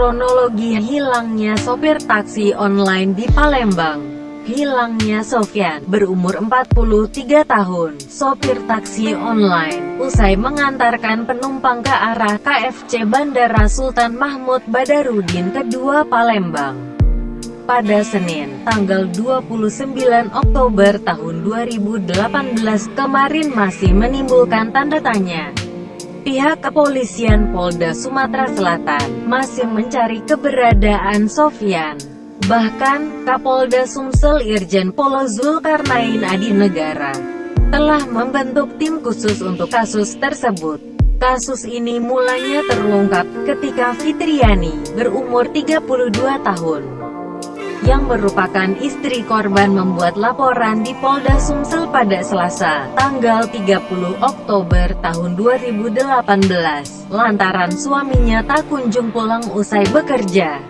Kronologi hilangnya sopir taksi online di Palembang. Hilangnya Sofyan, berumur 43 tahun, sopir taksi online, usai mengantarkan penumpang ke arah KFC Bandara Sultan Mahmud Badarudin kedua Palembang. Pada Senin, tanggal 29 Oktober tahun 2018 kemarin masih menimbulkan tanda tanya. Pihak kepolisian Polda Sumatera Selatan masih mencari keberadaan Sofyan. Bahkan, Kapolda Sumsel Irjen Polo Zulkarnain Adi Negara telah membentuk tim khusus untuk kasus tersebut. Kasus ini mulanya terungkap ketika Fitriani, berumur 32 tahun, yang merupakan istri korban membuat laporan di Polda Sumsel pada Selasa, tanggal 30 Oktober tahun 2018, lantaran suaminya tak kunjung pulang usai bekerja.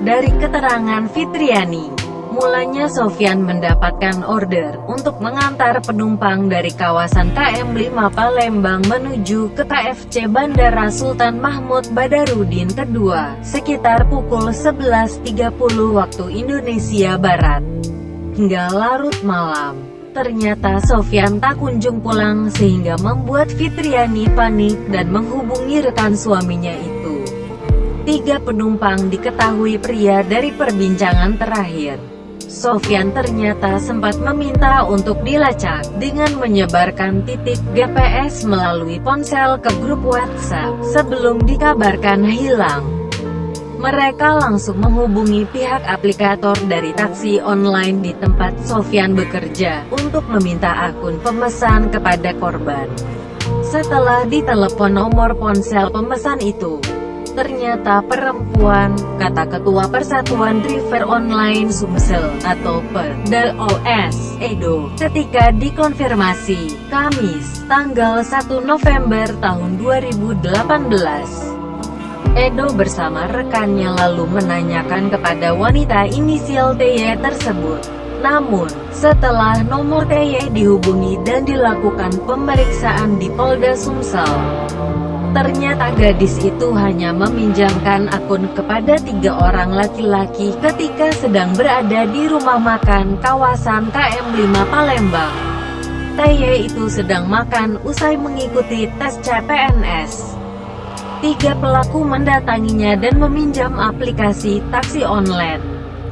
Dari keterangan Fitriani, Mulanya Sofyan mendapatkan order untuk mengantar penumpang dari kawasan KM5 Palembang menuju ke KFC Bandara Sultan Mahmud Badarudin kedua, sekitar pukul 11.30 waktu Indonesia Barat. Hingga larut malam, ternyata Sofyan tak kunjung pulang sehingga membuat Fitriani panik dan menghubungi rekan suaminya itu. Tiga penumpang diketahui pria dari perbincangan terakhir. Sofyan ternyata sempat meminta untuk dilacak, dengan menyebarkan titik GPS melalui ponsel ke grup WhatsApp, sebelum dikabarkan hilang. Mereka langsung menghubungi pihak aplikator dari taksi online di tempat Sofyan bekerja, untuk meminta akun pemesan kepada korban. Setelah ditelepon nomor ponsel pemesan itu, Ternyata perempuan, kata Ketua Persatuan Driver Online Sumsel, atau PERDAOS, Edo, ketika dikonfirmasi, Kamis, tanggal 1 November tahun 2018. Edo bersama rekannya lalu menanyakan kepada wanita inisial TY tersebut. Namun, setelah nomor TY dihubungi dan dilakukan pemeriksaan di Polda Sumsel, Ternyata gadis itu hanya meminjamkan akun kepada tiga orang laki-laki ketika sedang berada di rumah makan kawasan KM5 Palembang. Taye itu sedang makan usai mengikuti tes CPNS. Tiga pelaku mendatanginya dan meminjam aplikasi taksi online.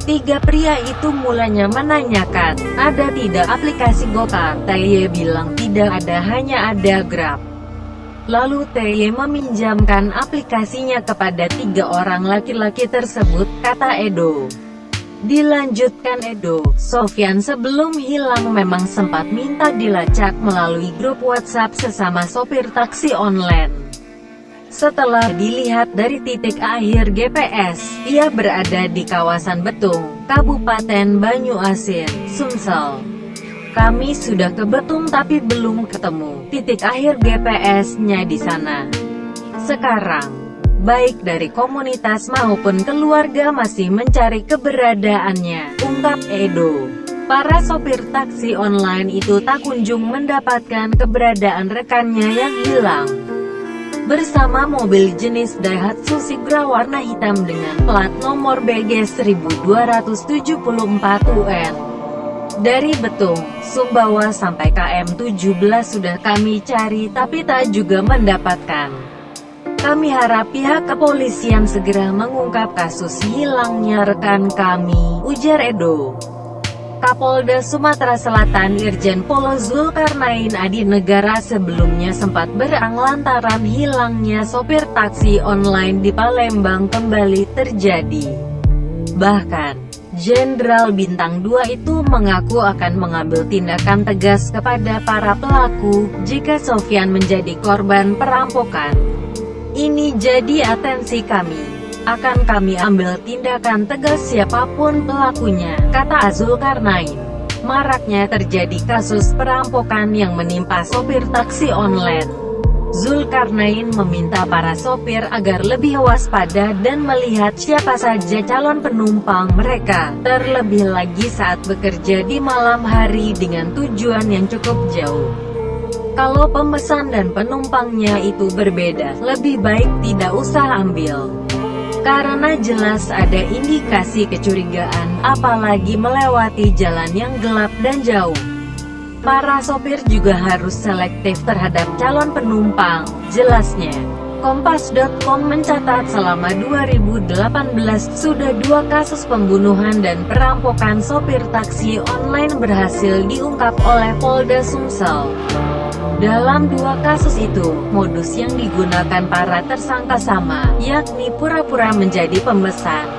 Tiga pria itu mulanya menanyakan, ada tidak aplikasi Gokar? Taye bilang tidak ada hanya ada Grab. Lalu TY meminjamkan aplikasinya kepada tiga orang laki-laki tersebut, kata Edo. Dilanjutkan Edo, Sofyan sebelum hilang memang sempat minta dilacak melalui grup WhatsApp sesama sopir taksi online. Setelah dilihat dari titik akhir GPS, ia berada di kawasan Betung, Kabupaten Banyuasin, Sumsel. Kami sudah ke Betung tapi belum ketemu titik akhir GPS-nya di sana. Sekarang, baik dari komunitas maupun keluarga masih mencari keberadaannya, ungkap Edo. Para sopir taksi online itu tak kunjung mendapatkan keberadaan rekannya yang hilang. Bersama mobil jenis Daihatsu Sigra warna hitam dengan plat nomor BG 1274 UN. Dari Betung, Sumbawa sampai KM 17 sudah kami cari tapi tak juga mendapatkan. Kami harap pihak kepolisian segera mengungkap kasus hilangnya rekan kami, ujar Edo. Kapolda Sumatera Selatan Irjen Polo Zulkarnain Adi Negara sebelumnya sempat berang lantaran hilangnya sopir taksi online di Palembang kembali terjadi. Bahkan, Jenderal Bintang 2 itu mengaku akan mengambil tindakan tegas kepada para pelaku, jika Sofyan menjadi korban perampokan. Ini jadi atensi kami. Akan kami ambil tindakan tegas siapa pun pelakunya, kata Azul Karnain. Maraknya terjadi kasus perampokan yang menimpa sopir taksi online. Zulkarnain meminta para sopir agar lebih waspada dan melihat siapa saja calon penumpang mereka, terlebih lagi saat bekerja di malam hari dengan tujuan yang cukup jauh. Kalau pemesan dan penumpangnya itu berbeda, lebih baik tidak usah ambil. Karena jelas ada indikasi kecurigaan, apalagi melewati jalan yang gelap dan jauh. Para sopir juga harus selektif terhadap calon penumpang, jelasnya. Kompas.com mencatat selama 2018 sudah dua kasus pembunuhan dan perampokan sopir taksi online berhasil diungkap oleh Polda Sumsel. Dalam dua kasus itu, modus yang digunakan para tersangka sama, yakni pura-pura menjadi pemesan,